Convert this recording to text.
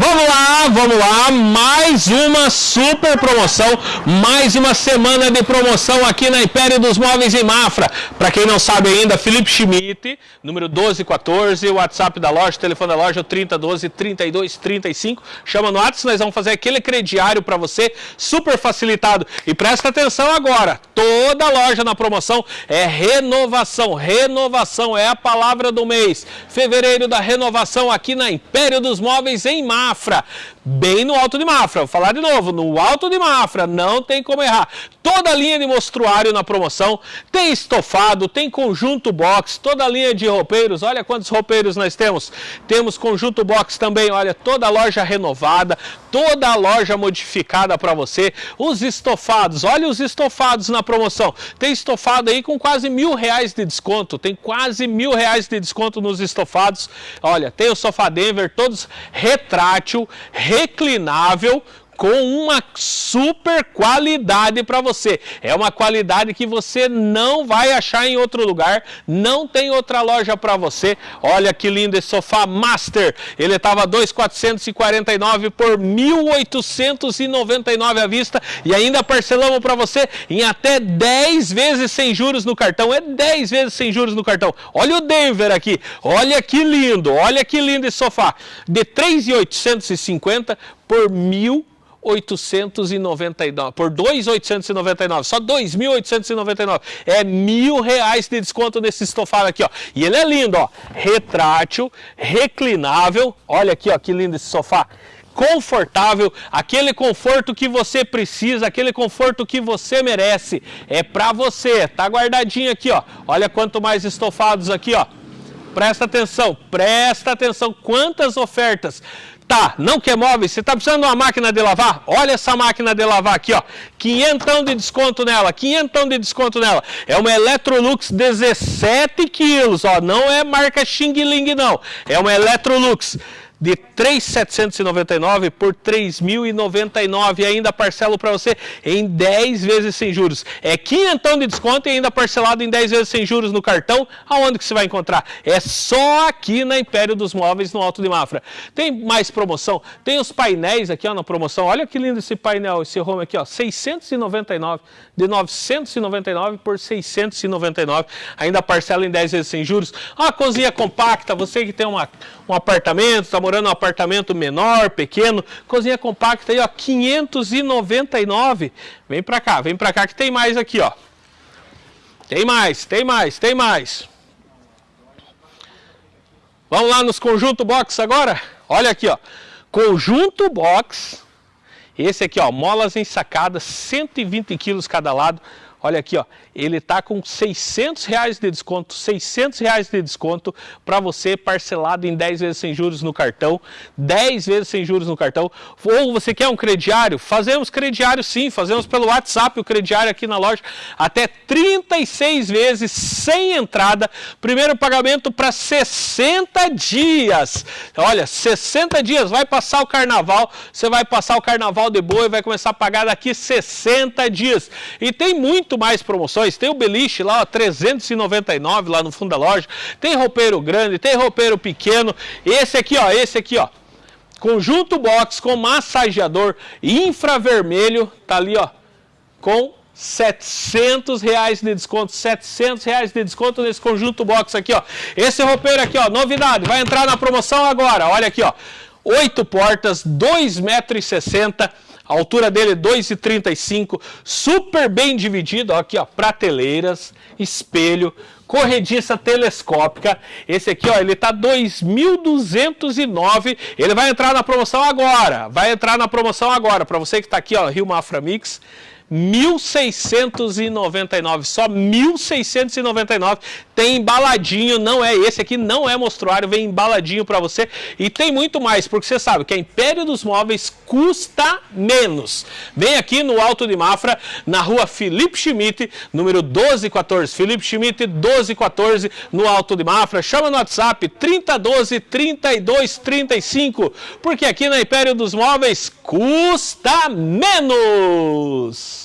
Vamos lá, vamos lá, mais uma super promoção, mais uma semana de promoção aqui na Império dos Móveis em Mafra. Para quem não sabe ainda, Felipe Schmidt, número 1214, WhatsApp da loja, telefone da loja 3012 3235. Chama no WhatsApp, nós vamos fazer aquele crediário para você, super facilitado. E presta atenção agora, toda loja na promoção é renovação, renovação é a palavra do mês. Fevereiro da renovação aqui na Império dos Móveis em Mafra. Bem no alto de Mafra. Vou falar de novo, no alto de Mafra, não tem como errar. Toda a linha de mostruário na promoção, tem estofado, tem conjunto box, toda a linha de roupeiros, olha quantos roupeiros nós temos. Temos conjunto box também, olha, toda a loja renovada, toda a loja modificada para você. Os estofados, olha os estofados na promoção. Tem estofado aí com quase mil reais de desconto, tem quase mil reais de desconto nos estofados. Olha, tem o sofá Denver, todos retrátil reclinável, com uma super qualidade para você. É uma qualidade que você não vai achar em outro lugar, não tem outra loja para você. Olha que lindo esse sofá Master. Ele estava 2.449 por 1.899 à vista e ainda parcelamos para você em até 10 vezes sem juros no cartão. É 10 vezes sem juros no cartão. Olha o Denver aqui. Olha que lindo. Olha que lindo esse sofá. De 3.850 por 1.000 899, por 2.899, só 2.899, é mil reais de desconto nesse estofado aqui, ó. E ele é lindo, ó, retrátil, reclinável, olha aqui, ó, que lindo esse sofá confortável, aquele conforto que você precisa, aquele conforto que você merece, é para você, tá guardadinho aqui, ó. Olha quanto mais estofados aqui, ó. Presta atenção, presta atenção, quantas ofertas. Tá, não quer móveis? Você está precisando de uma máquina de lavar? Olha essa máquina de lavar aqui, ó. Quinhentão de desconto nela, quinhentão de desconto nela. É uma Electrolux 17 quilos, ó. Não é marca Xing Ling, não. É uma Electrolux de 3.799 por 3.099 e ainda parcelo para você em 10 vezes sem juros. É quinhentão de desconto e ainda parcelado em 10 vezes sem juros no cartão. Aonde que você vai encontrar? É só aqui na Império dos Móveis, no Alto de Mafra. Tem mais promoção? Tem os painéis aqui ó, na promoção. Olha que lindo esse painel, esse home aqui, ó, 699 de 999 por 699. Ainda parcela em 10 vezes sem juros. Uma cozinha compacta, você que tem uma, um apartamento, está morando em um apartamento menor, pequeno, cozinha compacta aí, ó, 599. Vem para cá, vem para cá que tem mais aqui, ó. Tem mais, tem mais, tem mais. Vamos lá nos conjunto box agora? Olha aqui, ó. Conjunto box. Esse aqui, ó, molas ensacadas, 120 quilos cada lado. Olha aqui, ó, ele está com 600 reais de desconto, 600 reais de desconto para você parcelado em 10 vezes sem juros no cartão, 10 vezes sem juros no cartão. Ou você quer um crediário? Fazemos crediário sim, fazemos pelo WhatsApp o crediário aqui na loja, até 36 vezes sem entrada, primeiro pagamento para 60 dias. Olha, 60 dias, vai passar o carnaval, você vai passar o carnaval de boa e vai começar a pagar daqui 60 dias. E tem muito muito mais promoções. Tem o beliche lá, ó, 399 lá no fundo da loja. Tem roupeiro grande, tem roupeiro pequeno. Esse aqui, ó, esse aqui, ó. Conjunto box com massageador infravermelho, tá ali, ó, com 700 reais de desconto, 700 reais de desconto nesse conjunto box aqui, ó. Esse roupeiro aqui, ó, novidade, vai entrar na promoção agora, olha aqui, ó. Oito portas, 2,60 metros a altura dele é 2,35, super bem dividido, ó, aqui ó, prateleiras, espelho, corrediça telescópica. Esse aqui, ó, ele tá 2.209. Ele vai entrar na promoção agora. Vai entrar na promoção agora. Para você que tá aqui, ó, Rio Mafra Mix. 1.699, só 1.699, tem embaladinho, não é esse aqui, não é mostruário, vem embaladinho para você. E tem muito mais, porque você sabe que a Império dos Móveis custa menos. Vem aqui no Alto de Mafra, na rua Felipe Schmidt, número 1214, Felipe Schmidt 1214, no Alto de Mafra, chama no WhatsApp 3012 3235, porque aqui na Império dos Móveis custa menos.